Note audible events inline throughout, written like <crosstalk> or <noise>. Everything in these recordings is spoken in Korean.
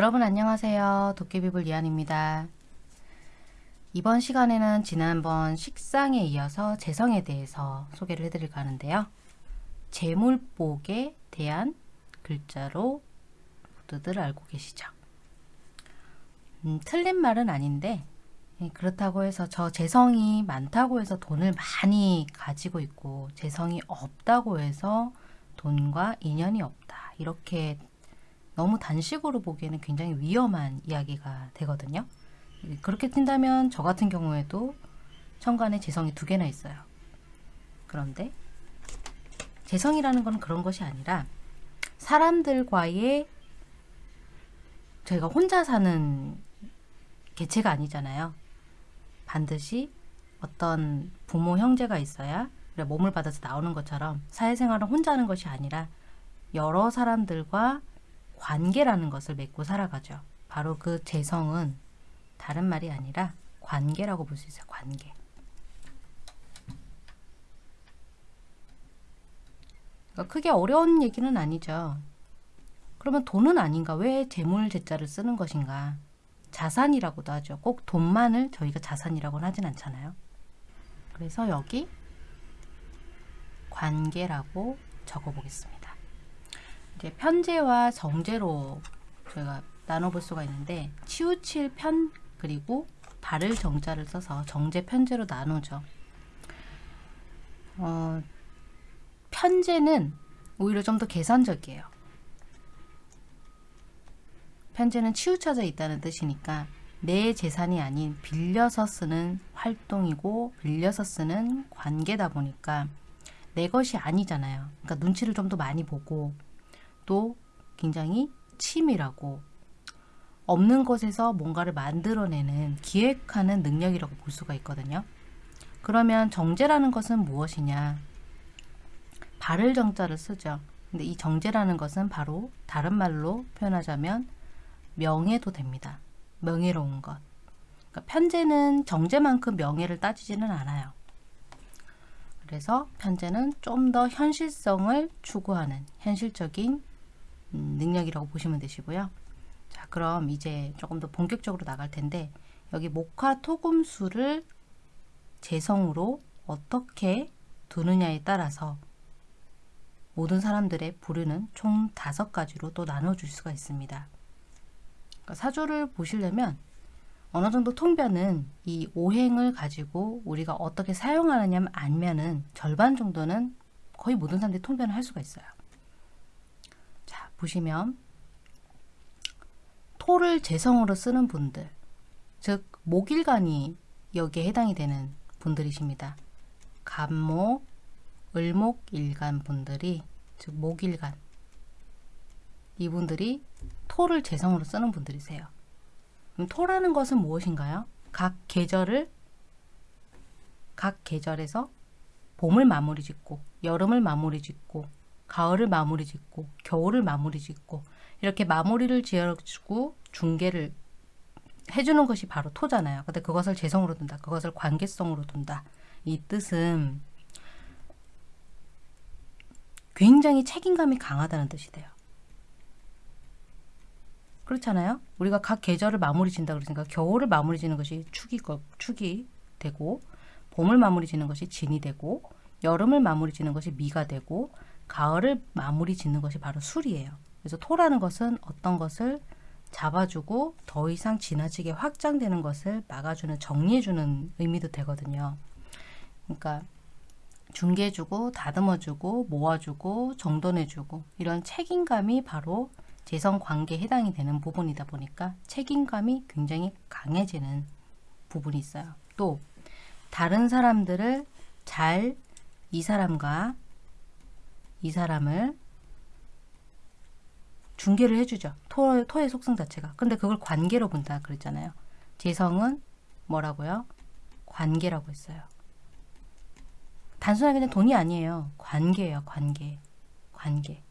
여러분 안녕하세요. 도깨비불 리안입니다. 이번 시간에는 지난번 식상에 이어서 재성에 대해서 소개를 해드릴까 하는데요. 재물복에 대한 글자로 모두들 알고 계시죠? 음, 틀린 말은 아닌데 예, 그렇다고 해서 저 재성이 많다고 해서 돈을 많이 가지고 있고 재성이 없다고 해서 돈과 인연이 없다. 이렇게 너무 단식으로 보기에는 굉장히 위험한 이야기가 되거든요. 그렇게 뛴다면 저 같은 경우에도 천간에 재성이 두 개나 있어요. 그런데 재성이라는 건 그런 것이 아니라 사람들과의 저희가 혼자 사는 개체가 아니잖아요. 반드시 어떤 부모 형제가 있어야 몸을 받아서 나오는 것처럼 사회생활은 혼자 하는 것이 아니라 여러 사람들과 관계라는 것을 맺고 살아가죠. 바로 그 재성은 다른 말이 아니라 관계라고 볼 수 있어요. 관계. 그러니까 크게 어려운 얘기는 아니죠. 그러면 돈은 아닌가? 왜 재물 제자를 쓰는 것인가? 자산이라고도 하죠. 꼭 돈만을 저희가 자산이라고는 하진 않잖아요. 그래서 여기 관계라고 적어보겠습니다. 이제 편제와 정제로 저희가 나눠볼 수가 있는데 치우칠 편 그리고 발을 정자를 써서 정제 편제로 나누죠. 어, 편제는 오히려 좀 더 계산적이에요. 편제는 치우쳐져 있다는 뜻이니까 내 재산이 아닌 빌려서 쓰는 활동이고 빌려서 쓰는 관계다 보니까 내 것이 아니잖아요. 그러니까 눈치를 좀 더 많이 보고 또 굉장히 치밀하고 없는 것에서 뭔가를 만들어내는 기획하는 능력이라고 볼 수가 있거든요. 그러면 정제라는 것은 무엇이냐? 발을 정자를 쓰죠. 근데 이 정제라는 것은 바로 다른 말로 표현하자면 명예도 됩니다. 명예로운 것. 그러니까 편제는 정제만큼 명예를 따지지는 않아요. 그래서 편제는 좀 더 현실성을 추구하는 현실적인 음, 능력이라고 보시면 되시고요. 자, 그럼 이제 조금 더 본격적으로 나갈 텐데 여기 목화 토금수를 재성으로 어떻게 두느냐에 따라서 모든 사람들의 부류는 총 다섯 가지로 또 나눠줄 수가 있습니다. 그러니까 사주를 보시려면 어느 정도 통변은 이 오행을 가지고 우리가 어떻게 사용하느냐 알면은 절반 정도는 거의 모든 사람들이 통변을 할 수가 있어요. 보시면 토를 재성으로 쓰는 분들 즉 목일간이 여기에 해당이 되는 분들이십니다. 간목, 을목일간 분들이 즉 목일간 이분들이 토를 재성으로 쓰는 분들이세요. 그럼 토라는 것은 무엇인가요? 각 계절을 각 계절에서 봄을 마무리 짓고 여름을 마무리 짓고 가을을 마무리 짓고 겨울을 마무리 짓고 이렇게 마무리를 지어주고 중계를 해주는 것이 바로 토잖아요. 근데 그것을 재성으로 둔다. 그것을 관계성으로 둔다. 이 뜻은 굉장히 책임감이 강하다는 뜻이 돼요. 그렇잖아요. 우리가 각 계절을 마무리 진다 그러니까 겨울을 마무리 지는 것이 축이, 축이 되고 봄을 마무리 지는 것이 진이 되고 여름을 마무리 지는 것이 미가 되고 가을을 마무리 짓는 것이 바로 술이에요. 그래서 토라는 것은 어떤 것을 잡아주고 더 이상 지나치게 확장되는 것을 막아주는 정리해주는 의미도 되거든요. 그러니까 중개해주고 다듬어주고 모아주고 정돈해주고 이런 책임감이 바로 재성관계에 해당이 되는 부분이다 보니까 책임감이 굉장히 강해지는 부분이 있어요. 또 다른 사람들을 잘 이 사람과 이 사람을 중계를 해주죠. 토, 토의 속성 자체가. 근데 그걸 관계로 본다 그랬잖아요. 재성은 뭐라고요? 관계라고 했어요. 단순하게 그냥 돈이 아니에요. 관계예요. 관계. 관계.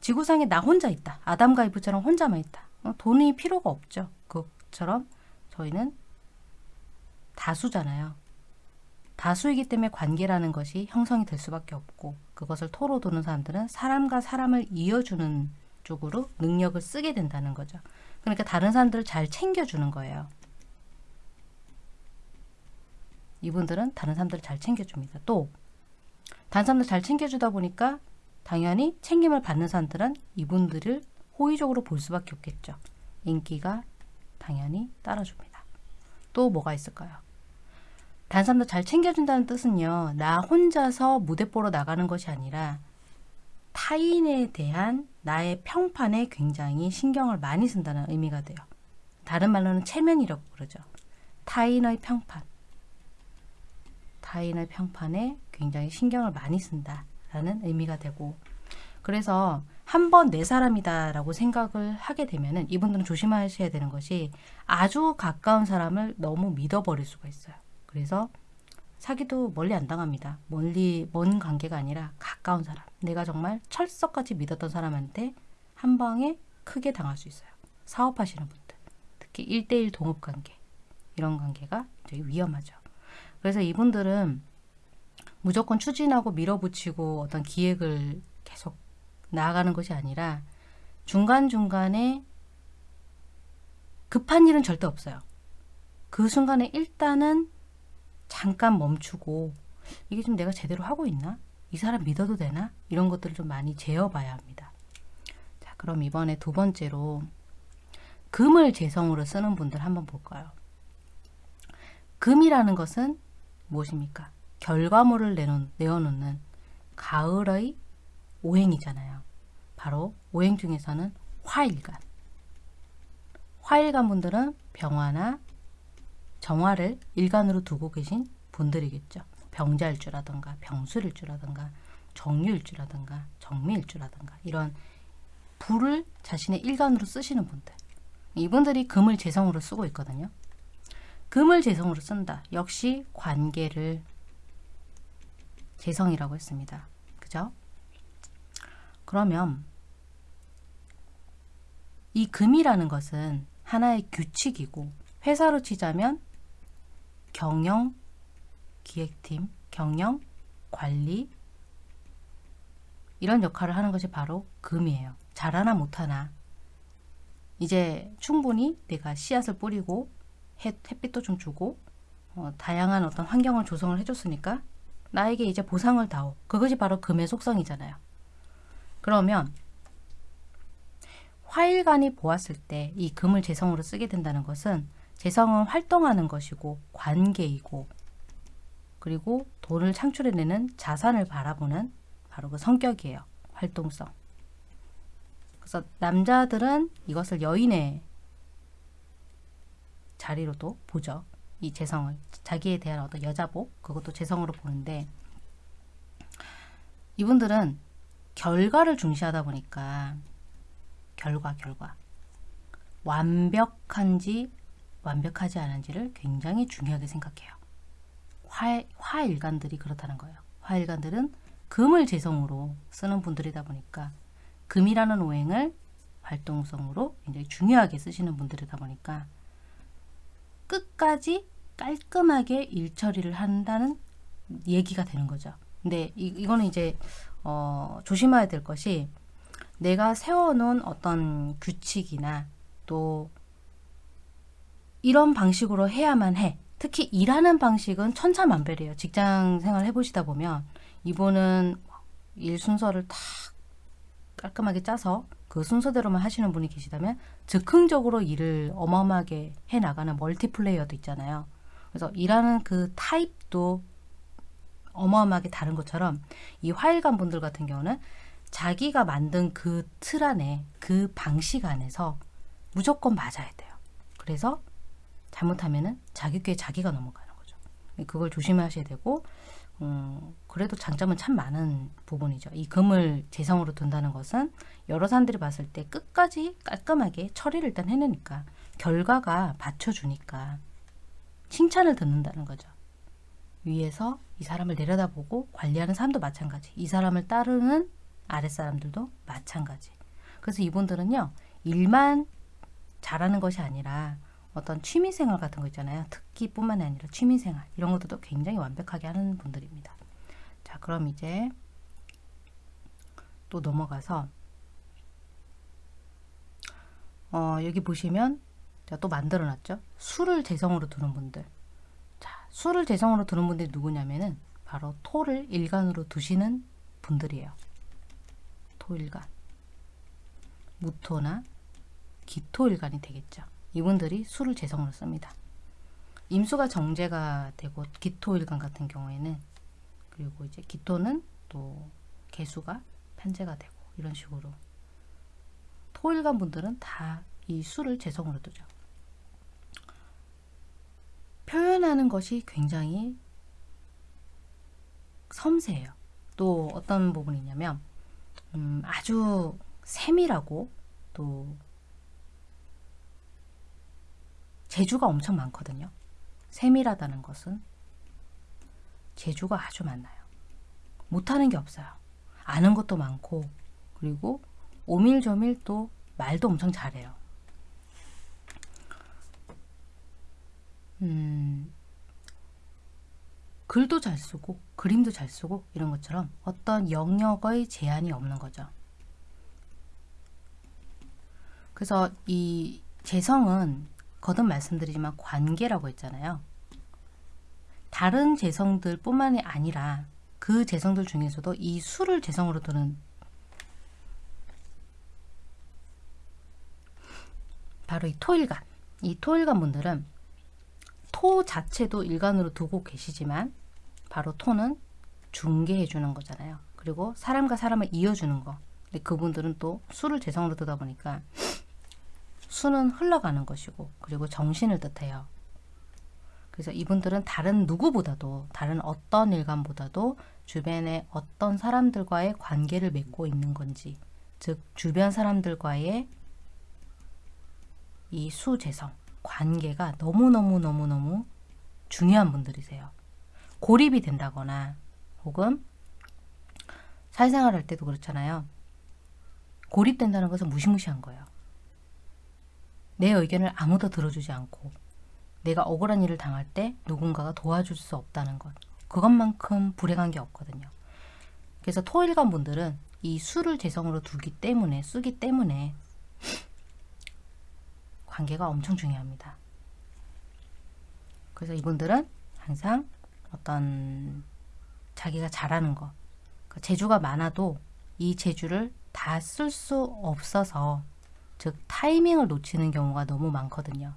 지구상에 나 혼자 있다. 아담과 이브처럼 혼자만 있다. 어, 돈이 필요가 없죠. 그처럼 저희는 다수잖아요. 다수이기 때문에 관계라는 것이 형성이 될 수밖에 없고 그것을 토로 두는 사람들은 사람과 사람을 이어주는 쪽으로 능력을 쓰게 된다는 거죠. 그러니까 다른 사람들을 잘 챙겨주는 거예요. 이분들은 다른 사람들을 잘 챙겨줍니다. 또 다른 사람들 잘 챙겨주다 보니까 당연히 챙김을 받는 사람들은 이분들을 호의적으로 볼 수밖에 없겠죠. 인기가 당연히 따라줍니다. 또 뭐가 있을까요? 사람들 잘 챙겨준다는 뜻은요. 나 혼자서 무대 보러 나가는 것이 아니라 타인에 대한 나의 평판에 굉장히 신경을 많이 쓴다는 의미가 돼요. 다른 말로는 체면이라고 그러죠. 타인의 평판. 타인의 평판에 굉장히 신경을 많이 쓴다라는 의미가 되고 그래서 한 번 내 사람이다 라고 생각을 하게 되면 은 이분들은 조심하셔야 되는 것이 아주 가까운 사람을 너무 믿어버릴 수가 있어요. 그래서 사기도 멀리 안 당합니다. 멀리 먼 관계가 아니라 가까운 사람. 내가 정말 철석같이 믿었던 사람한테 한 방에 크게 당할 수 있어요. 사업하시는 분들, 특히 1대1 동업 관계 이런 관계가 되게 위험하죠. 그래서 이분들은 무조건 추진하고 밀어붙이고 어떤 기획을 계속 나아가는 것이 아니라 중간중간에 급한 일은 절대 없어요. 그 순간에 일단은 잠깐 멈추고 이게 좀 내가 제대로 하고 있나? 이 사람 믿어도 되나? 이런 것들을 좀 많이 재어봐야 합니다. 자, 그럼 이번에 두 번째로 금을 재성으로 쓰는 분들 한번 볼까요? 금이라는 것은 무엇입니까? 결과물을 내놓, 내어놓는 가을의 오행이잖아요. 바로 오행 중에서는 화일간. 화일간 분들은 병화나 정화를 일간으로 두고 계신 분들이겠죠. 병자일 주라든가 병술일 주라든가 정유일 주라든가 정미일 주라든가 이런 불을 자신의 일간으로 쓰시는 분들. 이분들이 금을 재성으로 쓰고 있거든요. 금을 재성으로 쓴다. 역시 관계를 재성이라고 했습니다. 그죠? 그러면 이 금이라는 것은 하나의 규칙이고 회사로 치자면 경영 기획팀, 경영 관리 이런 역할을 하는 것이 바로 금이에요. 잘하나 못하나 이제 충분히 내가 씨앗을 뿌리고 햇, 햇빛도 좀 주고 어, 다양한 어떤 환경을 조성을 해줬으니까 나에게 이제 보상을 다오. 그것이 바로 금의 속성이잖아요. 그러면 화일간이 보았을 때 이 금을 재성으로 쓰게 된다는 것은 재성은 활동하는 것이고 관계이고 그리고 돈을 창출해내는 자산을 바라보는 바로 그 성격이에요. 활동성. 그래서 남자들은 이것을 여인의 자리로도 보죠. 이 재성을 자기에 대한 어떤 여자복 그것도 재성으로 보는데 이분들은 결과를 중시하다 보니까 결과 결과 완벽한지 완벽하지 않은지를 굉장히 중요하게 생각해요. 화, 화일간들이 그렇다는 거예요. 화일간들은 금을 재성으로 쓰는 분들이다 보니까 금이라는 오행을 활동성으로 굉장히 중요하게 쓰시는 분들이다 보니까 끝까지 깔끔하게 일 처리를 한다는 얘기가 되는 거죠. 근데 이, 이거는 이제 어, 조심해야 될 것이 내가 세워놓은 어떤 규칙이나 또 이런 방식으로 해야만 해. 특히 일하는 방식은 천차만별이에요. 직장 생활 해보시다 보면 이분은 일 순서를 다 깔끔하게 짜서 그 순서대로만 하시는 분이 계시다면 즉흥적으로 일을 어마어마하게 해나가는 멀티플레이어도 있잖아요. 그래서 일하는 그 타입도 어마어마하게 다른 것처럼 이 화일관 분들 같은 경우는 자기가 만든 그 틀 안에 그 방식 안에서 무조건 맞아야 돼요. 그래서 잘못하면은 자기 꾀에 자기가 넘어가는 거죠. 그걸 조심하셔야 되고 음, 그래도 장점은 참 많은 부분이죠. 이 금을 재성으로 둔다는 것은 여러 사람들이 봤을 때 끝까지 깔끔하게 처리를 일단 해내니까 결과가 받쳐주니까 칭찬을 듣는다는 거죠. 위에서 이 사람을 내려다보고 관리하는 사람도 마찬가지. 이 사람을 따르는 아랫사람들도 마찬가지. 그래서 이분들은요. 일만 잘하는 것이 아니라 어떤 취미생활 같은 거 있잖아요. 특기뿐만 아니라 취미생활 이런 것들도 굉장히 완벽하게 하는 분들입니다. 자 그럼 이제 또 넘어가서 어, 여기 보시면 제가 또 만들어 놨죠. 수를 재성으로 두는 분들. 자, 수를 재성으로 두는 분들이 누구냐면은 바로 토를 일간으로 두시는 분들이에요. 토일간. 무토나 기토일간이 되겠죠. 이분들이 수를 재성으로 씁니다. 임수가 정제가 되고 기토일간 같은 경우에는 그리고 이제 기토는 또 개수가 편제가 되고 이런 식으로 토일간 분들은 다 이 수를 재성으로 두죠. 표현하는 것이 굉장히 섬세해요. 또 어떤 부분이 있냐면 음, 아주 세밀하고 또 재주가 엄청 많거든요. 세밀하다는 것은 재주가 아주 많아요. 못하는 게 없어요. 아는 것도 많고 그리고 오밀조밀 또 말도 엄청 잘해요. 음, 글도 잘 쓰고 그림도 잘 쓰고 이런 것처럼 어떤 영역의 제한이 없는 거죠. 그래서 이 재성은 거듭 말씀드리지만 관계라고 했잖아요. 다른 재성들 뿐만이 아니라 그 재성들 중에서도 이 수를 재성으로 두는 바로 이 토일간. 이 토일간 분들은 토 자체도 일간으로 두고 계시지만 바로 토는 중개해 주는 거잖아요. 그리고 사람과 사람을 이어주는 거. 근데 그분들은 또 수를 재성으로 두다 보니까 수는 흘러가는 것이고 그리고 정신을 뜻해요. 그래서 이분들은 다른 누구보다도 다른 어떤 일간보다도 주변에 어떤 사람들과의 관계를 맺고 있는 건지 즉 주변 사람들과의 이 수재성 관계가 너무너무너무너무 중요한 분들이세요. 고립이 된다거나 혹은 사회생활 할 때도 그렇잖아요. 고립된다는 것은 무시무시한 거예요. 내 의견을 아무도 들어주지 않고 내가 억울한 일을 당할 때 누군가가 도와줄 수 없다는 것. 그것만큼 불행한 게 없거든요. 그래서 토일관 분들은 이 수를 재성으로 두기 때문에 쓰기 때문에 <laughs> 관계가 엄청 중요합니다. 그래서 이분들은 항상 어떤 자기가 잘하는 것, 그 재주가 많아도 이 재주를 다 쓸 수 없어서 즉 타이밍을 놓치는 경우가 너무 많거든요.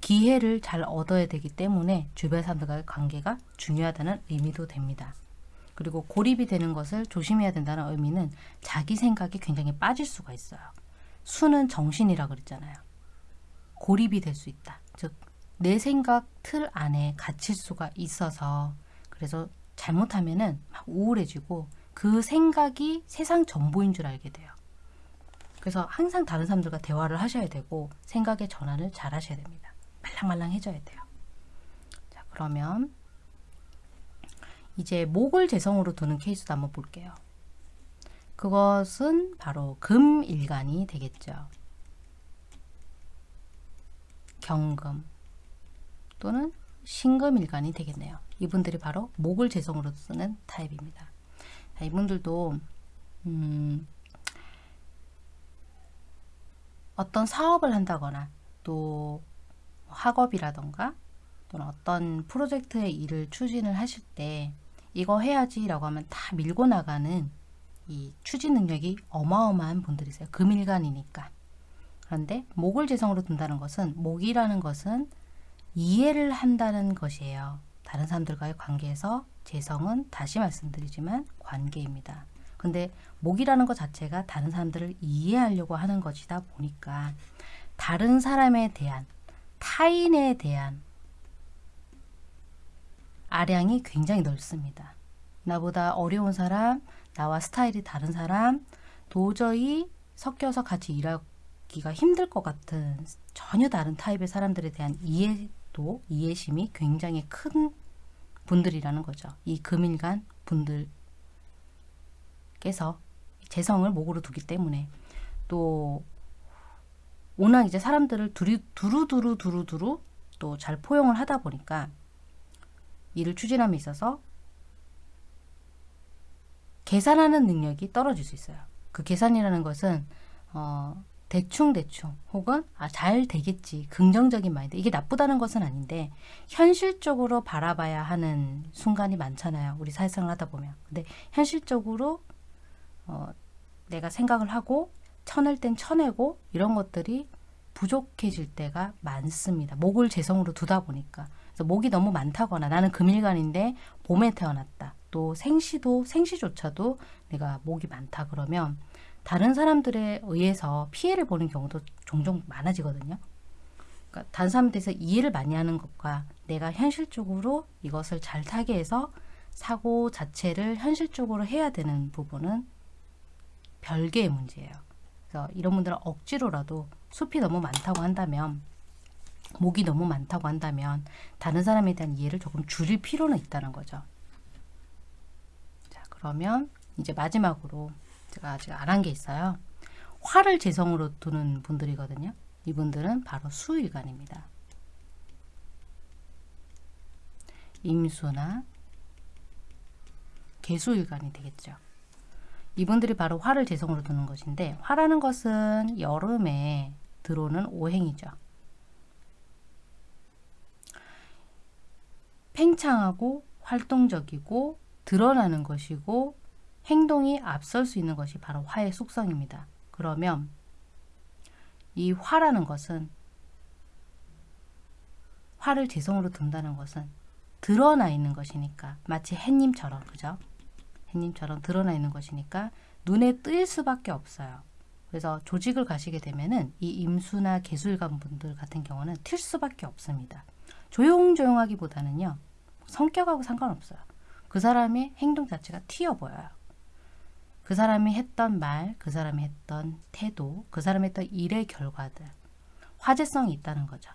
기회를 잘 얻어야 되기 때문에 주변 사람들과의 관계가 중요하다는 의미도 됩니다. 그리고 고립이 되는 것을 조심해야 된다는 의미는 자기 생각이 굉장히 빠질 수가 있어요. 수는 정신이라 그랬잖아요. 고립이 될 수 있다. 즉, 내 생각 틀 안에 갇힐 수가 있어서 그래서 잘못하면 은 막 우울해지고 그 생각이 세상 전부인 줄 알게 돼요. 그래서 항상 다른 사람들과 대화를 하셔야 되고 생각의 전환을 잘 하셔야 됩니다. 말랑말랑 해줘야 돼요. 자, 그러면 이제 목을 재성으로 두는 케이스도 한번 볼게요. 그것은 바로 금일간이 되겠죠. 경금 또는 신금일간이 되겠네요. 이분들이 바로 목을 재성으로 쓰는 타입입니다. 자, 이분들도 음, 어떤 사업을 한다거나 또 학업이라던가 또는 어떤 프로젝트의 일을 추진을 하실 때 이거 해야지 라고 하면 다 밀고 나가는 이 추진 능력이 어마어마한 분들이세요. 금일간이니까. 그런데 목을 재성으로 둔다는 것은 목이라는 것은 이해를 한다는 것이에요. 다른 사람들과의 관계에서 재성은 다시 말씀드리지만 관계입니다. 근데 목이라는 것 자체가 다른 사람들을 이해하려고 하는 것이다 보니까 다른 사람에 대한 타인에 대한 아량이 굉장히 넓습니다. 나보다 어려운 사람, 나와 스타일이 다른 사람, 도저히 섞여서 같이 일하기가 힘들 것 같은 전혀 다른 타입의 사람들에 대한 이해도, 이해심이 굉장히 큰 분들이라는 거죠. 이 금일간 분들 께서 재성을 목으로 두기 때문에 또 워낙 이제 사람들을 두루, 두루두루 두루두루 또 잘 포용을 하다 보니까 일을 추진함에 있어서 계산하는 능력이 떨어질 수 있어요. 그 계산이라는 것은 어, 대충대충 혹은 아, 잘 되겠지 긍정적인 마인드 이게 나쁘다는 것은 아닌데 현실적으로 바라봐야 하는 순간이 많잖아요 우리 사회생활 하다 보면 근데 현실적으로 어, 내가 생각을 하고 쳐낼 땐 쳐내고 이런 것들이 부족해질 때가 많습니다. 목을 재성으로 두다 보니까. 그래서 목이 너무 많다거나 나는 금일간인데 봄에 태어났다. 또 생시도 생시조차도 내가 목이 많다 그러면 다른 사람들에 의해서 피해를 보는 경우도 종종 많아지거든요. 그러니까 다른 사람에 대해서 이해를 많이 하는 것과 내가 현실적으로 이것을 잘 타게 해서 사고 자체를 현실적으로 해야 되는 부분은 별개의 문제예요. 그래서 이런 분들은 억지로라도 숲이 너무 많다고 한다면 목이 너무 많다고 한다면 다른 사람에 대한 이해를 조금 줄일 필요는 있다는 거죠. 자 그러면 이제 마지막으로 제가 아직 안 한 게 있어요. 화를 재성으로 두는 분들이거든요. 이분들은 바로 수일간입니다. 임수나 개수일간이 되겠죠. 이분들이 바로 화를 재성으로 두는 것인데 화라는 것은 여름에 들어오는 오행이죠. 팽창하고 활동적이고 드러나는 것이고 행동이 앞설 수 있는 것이 바로 화의 속성입니다. 그러면 이 화라는 것은 화를 재성으로 둔다는 것은 드러나 있는 것이니까 마치 햇님처럼 그죠? 햇님처럼 드러나 있는 것이니까 눈에 뜰 수밖에 없어요. 그래서 조직을 가시게 되면은 이 임수나 개술관 분들 같은 경우는 튈 수밖에 없습니다. 조용조용하기보다는요. 성격하고 상관없어요. 그 사람의 행동 자체가 튀어 보여요. 그 사람이 했던 말, 그 사람이 했던 태도, 그 사람이 했던 일의 결과들 화제성이 있다는 거죠.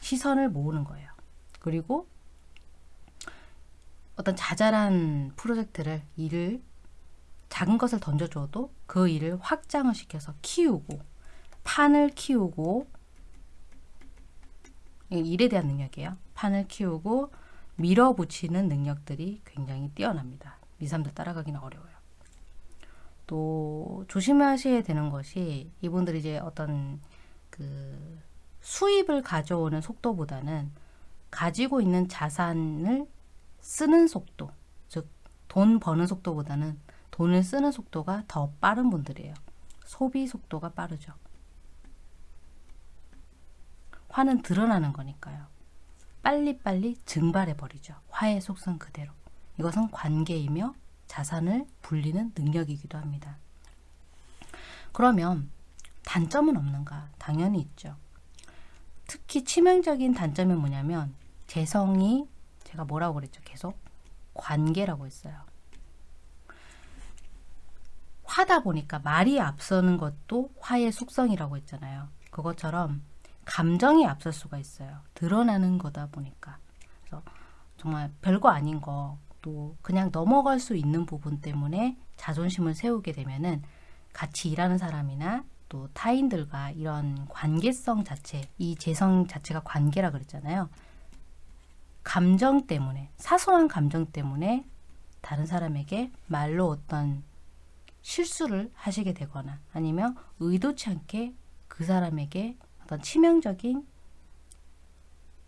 시선을 모으는 거예요. 그리고 어떤 자잘한 프로젝트를 일을 작은 것을 던져줘도 그 일을 확장을 시켜서 키우고 판을 키우고 일에 대한 능력이에요. 판을 키우고 밀어붙이는 능력들이 굉장히 뛰어납니다. 미삼들 따라가기는 어려워요. 또 조심하셔야 되는 것이 이분들이 이제 어떤 그 수입을 가져오는 속도보다는 가지고 있는 자산을 쓰는 속도, 즉 돈 버는 속도보다는 돈을 쓰는 속도가 더 빠른 분들이에요. 소비 속도가 빠르죠. 화는 드러나는 거니까요. 빨리빨리 증발해버리죠. 화의 속성 그대로. 이것은 관계이며 자산을 불리는 능력이기도 합니다. 그러면 단점은 없는가? 당연히 있죠. 특히 치명적인 단점이 뭐냐면 재성이 제가 뭐라고 그랬죠? 계속 관계라고 했어요. 화다 보니까 말이 앞서는 것도 화의 속성이라고 했잖아요. 그것처럼 감정이 앞설 수가 있어요. 드러나는 거다 보니까. 그래서 정말 별거 아닌 거 또 그냥 넘어갈 수 있는 부분 때문에 자존심을 세우게 되면은 같이 일하는 사람이나 또 타인들과 이런 관계성 자체, 이 재성 자체가 관계라 그랬잖아요. 감정 때문에, 사소한 감정 때문에 다른 사람에게 말로 어떤 실수를 하시게 되거나 아니면 의도치 않게 그 사람에게 어떤 치명적인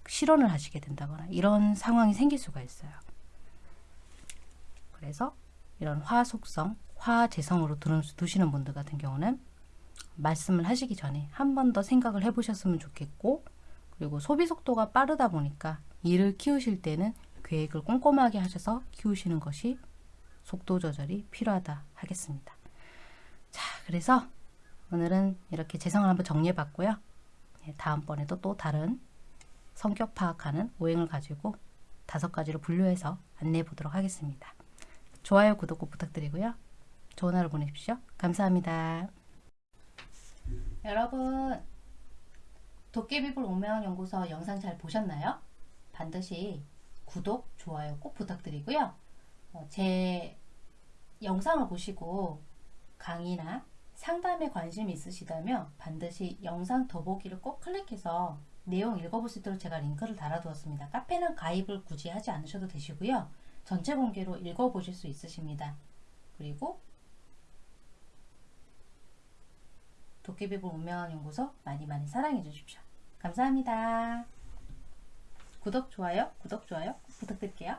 실언을 하시게 된다거나 이런 상황이 생길 수가 있어요. 그래서 이런 화 속성, 화 재성으로 두시는 분들 같은 경우는 말씀을 하시기 전에 한 번 더 생각을 해보셨으면 좋겠고 그리고 소비 속도가 빠르다 보니까 일을 키우실 때는 계획을 꼼꼼하게 하셔서 키우시는 것이 속도 조절이 필요하다 하겠습니다. 자, 그래서 오늘은 이렇게 재성을 한번 정리해 봤고요. 예, 다음번에도 또 다른 성격 파악하는 오행을 가지고 다섯 가지로 분류해서 안내해 보도록 하겠습니다. 좋아요, 구독 꼭 부탁드리고요. 좋은 하루 보내십시오. 감사합니다. 여러분, 도깨비불 운명연구소 영상 잘 보셨나요? 반드시 구독, 좋아요 꼭 부탁드리고요. 어, 제 영상을 보시고 강의나 상담에 관심이 있으시다면 반드시 영상 더보기를 꼭 클릭해서 내용 읽어볼 수 있도록 제가 링크를 달아두었습니다. 카페는 가입을 굳이 하지 않으셔도 되시고요. 전체 공개로 읽어보실 수 있으십니다. 그리고 도깨비볼 운명연구소 많이 많이 사랑해 주십시오. 감사합니다. 구독, 좋아요, 구독, 좋아요 꼭 부탁드릴게요.